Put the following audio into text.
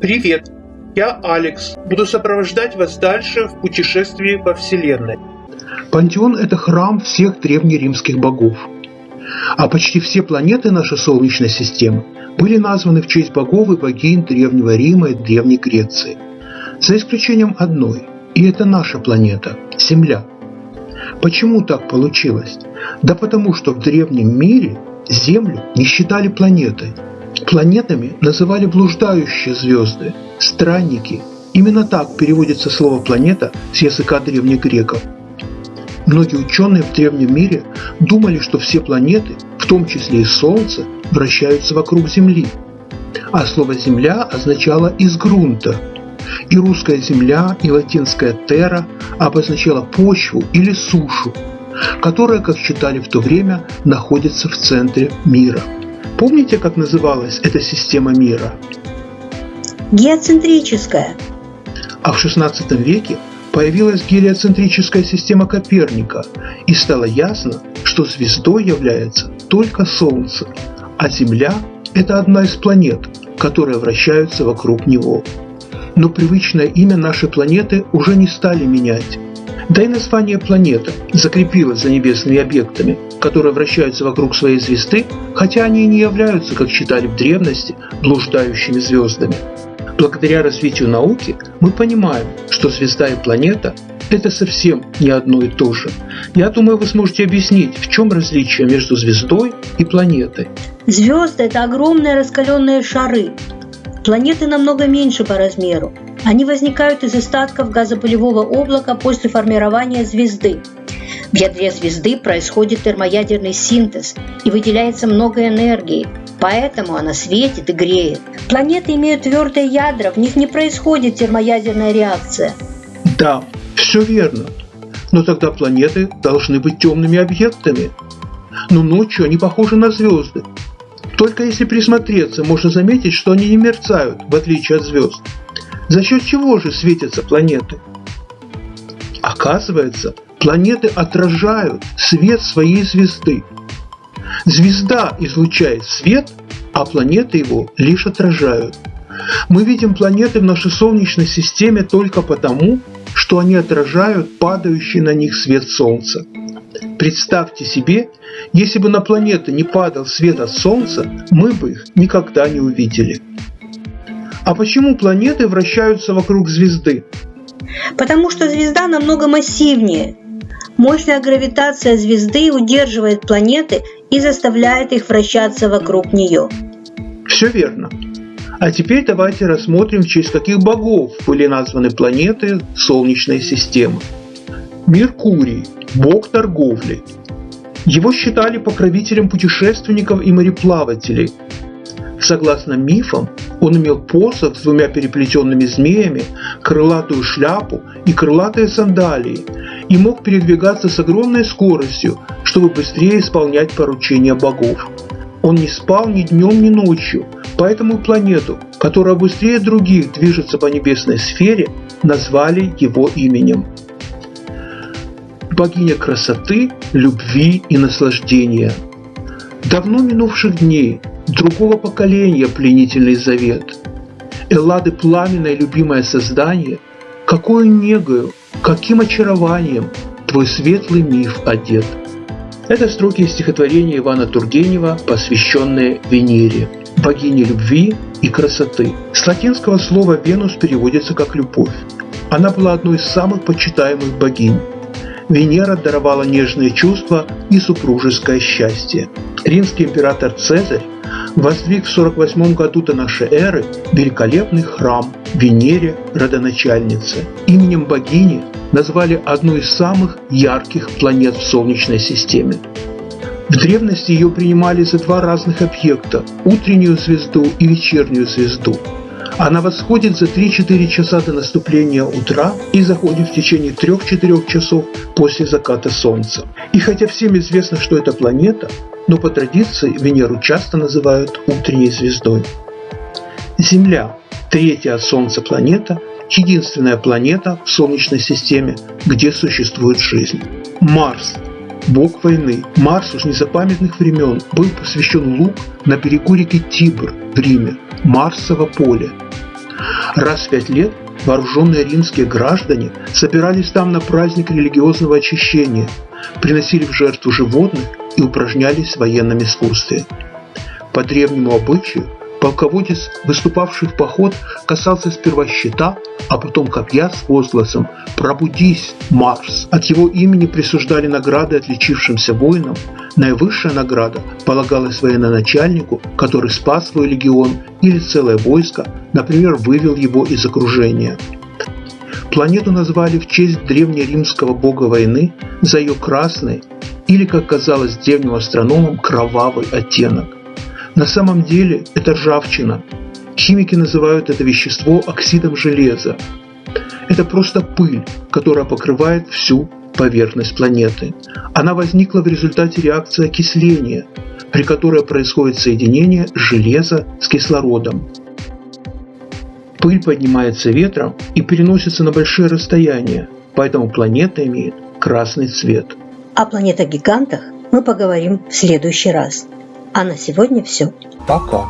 Привет, я Алекс. Буду сопровождать вас дальше в путешествии во Вселенной. Пантеон – это храм всех древнеримских богов. А почти все планеты нашей Солнечной системы были названы в честь богов и богинь Древнего Рима и Древней Греции. За исключением одной, и это наша планета – Земля. Почему так получилось? Да потому что в древнем мире Землю не считали планетой. Планетами называли блуждающие звезды, странники. Именно так переводится слово «планета» с языка древних греков – Многие ученые в древнем мире думали, что все планеты, в том числе и Солнце, вращаются вокруг Земли. А слово «Земля» означало «из грунта». И русская «земля», и латинская «терра» обозначала почву или сушу, которая, как считали в то время, находится в центре мира. Помните, как называлась эта система мира? Геоцентрическая. А в XVI веке появилась гелиоцентрическая система Коперника, и стало ясно, что звездой является только Солнце, а Земля – это одна из планет, которые вращаются вокруг него. Но привычное имя нашей планеты уже не стали менять. Да и название планета закрепилось за небесными объектами, которые вращаются вокруг своей звезды, хотя они и не являются, как считали в древности, блуждающими звездами. Благодаря развитию науки мы понимаем, что звезда и планета – это совсем не одно и то же. Я думаю, вы сможете объяснить, в чем различие между звездой и планетой. Звезды – это огромные раскаленные шары. Планеты намного меньше по размеру. Они возникают из остатков газопылевого облака после формирования звезды. В ядре звезды происходит термоядерный синтез и выделяется много энергии, поэтому она светит и греет. Планеты имеют твердые ядра, в них не происходит термоядерная реакция. Да, все верно. Но тогда планеты должны быть темными объектами. Но ночью они похожи на звезды. Только если присмотреться, можно заметить, что они не мерцают, в отличие от звезд. За счет чего же светятся планеты? Оказывается, Планеты отражают свет своей звезды. Звезда излучает свет, а планеты его лишь отражают. Мы видим планеты в нашей Солнечной системе только потому, что они отражают падающий на них свет Солнца. Представьте себе, если бы на планеты не падал свет от Солнца, мы бы их никогда не увидели. А почему планеты вращаются вокруг звезды? Потому что звезда намного массивнее, Мощная гравитация звезды удерживает планеты и заставляет их вращаться вокруг нее. Все верно. А теперь давайте рассмотрим, в честь каких богов были названы планеты Солнечной системы. Меркурий – бог торговли. Его считали покровителем путешественников и мореплавателей. Согласно мифам, он имел посох с двумя переплетенными змеями, крылатую шляпу и крылатые сандалии – и мог передвигаться с огромной скоростью, чтобы быстрее исполнять поручения богов. Он не спал ни днем, ни ночью, поэтому планету, которая быстрее других движется по небесной сфере, назвали его именем. Богиня красоты, любви и наслаждения. Давно минувших дней, другого поколения пленительный завет. Эллады пламенное любимое создание, какую негою, Каким очарованием твой светлый миф одет. Это строки из стихотворения Ивана Тургенева, посвященные Венере, богине любви и красоты. С латинского слова «Венус» переводится как «любовь». Она была одной из самых почитаемых богинь. Венера даровала нежные чувства и супружеское счастье. Римский император Цезарь воздвиг в 48 году до нашей эры великолепный храм Венере родоначальнице. Именем богини назвали одну из самых ярких планет в Солнечной системе. В древности ее принимали за два разных объекта – утреннюю звезду и вечернюю звезду. Она восходит за 3-4 часа до наступления утра и заходит в течение 3-4 часов после заката Солнца. И хотя всем известно, что это планета, но по традиции Венеру часто называют утренней звездой. Земля – третья от Солнца планета, единственная планета в Солнечной системе, где существует жизнь. Марс – бог войны. Марсу с незапамятных времен был посвящен лук на берегу реки Тибр в Риме – Марсово поле. Раз в пять лет вооруженные римские граждане собирались там на праздник религиозного очищения, приносили в жертву животных и упражнялись в военном искусстве. По древнему обычаю полководец, выступавший в поход, касался сперва щита, а потом копья с возгласом «Пробудись, Марс!». От его имени присуждали награды отличившимся воинам. Наивысшая награда полагалась военачальнику, который спас свой легион или целое войско, например, вывел его из окружения. Планету назвали в честь древнеримского бога войны за ее красный или, как казалось древним астрономам, кровавый оттенок. На самом деле это ржавчина. Химики называют это вещество оксидом железа. Это просто пыль, которая покрывает всю поверхность планеты. Она возникла в результате реакции окисления, при которой происходит соединение железа с кислородом. Пыль поднимается ветром и переносится на большие расстояния, поэтому планета имеет красный цвет. О планетах-гигантах мы поговорим в следующий раз. А на сегодня все. Пока.